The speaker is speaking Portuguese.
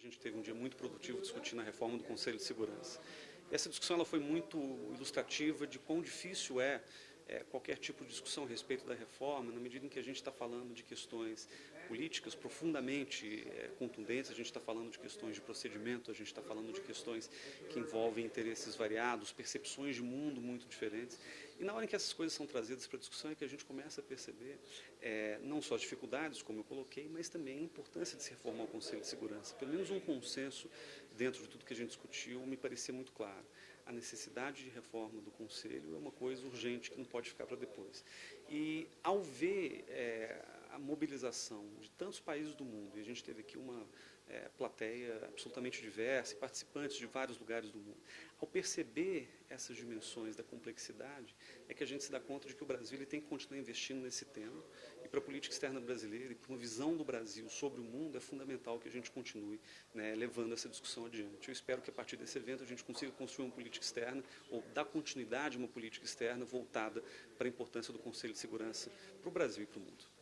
A gente teve um dia muito produtivo discutindo a reforma do Conselho de Segurança. Essa discussão ela foi muito ilustrativa de quão difícil é, é qualquer tipo de discussão a respeito da reforma, na medida em que a gente está falando de questões políticas profundamente é, contundentes, a gente está falando de questões de procedimento, a gente está falando de questões que envolvem interesses variados, percepções de mundo muito diferentes. E na hora em que essas coisas são trazidas para discussão é que a gente começa a perceber é, não só as dificuldades, como eu coloquei, mas também a importância de se reformar o Conselho de Segurança. Pelo menos um consenso dentro de tudo que a gente discutiu me parecia muito claro. A necessidade de reforma do Conselho é uma coisa urgente que não pode ficar para depois. E ao ver é, mobilização de tantos países do mundo, e a gente teve aqui uma é, plateia absolutamente diversa, participantes de vários lugares do mundo. Ao perceber essas dimensões da complexidade, é que a gente se dá conta de que o Brasil ele tem que continuar investindo nesse tema, e para a política externa brasileira, e para uma visão do Brasil sobre o mundo, é fundamental que a gente continue né, levando essa discussão adiante. Eu espero que a partir desse evento a gente consiga construir uma política externa, ou dar continuidade a uma política externa voltada para a importância do Conselho de Segurança para o Brasil e para o mundo.